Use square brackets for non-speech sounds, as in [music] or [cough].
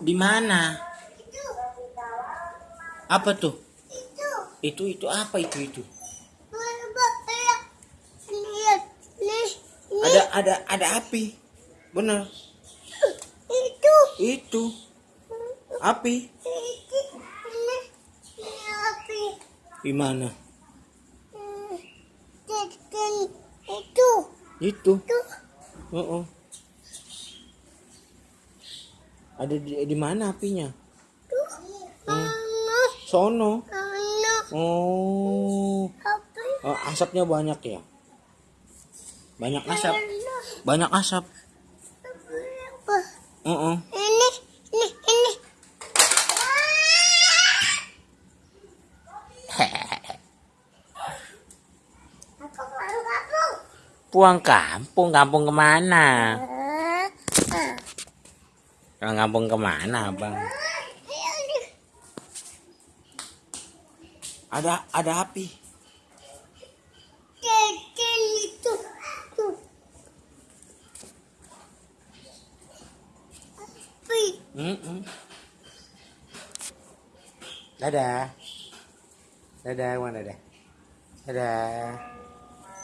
Di mana? Apa tuh? itu Itu itu apa itu itu? Ada ada ada api. Bener. itu Itu api. Di mana? Itu Itu. itu Oh, Ada di, di mana apinya? tuh Hmm. Sono. Oh. api Oh, asapnya banyak ya? Banyak asap. Banyak asap. apa Oh, ini kampung [laughs] Pulang kampung, kampung ke mana? Pulang kampung ke mana, bang? Ada ada api. Api Mm-mm. Dadah. Dadah, mana dadah? Dadah.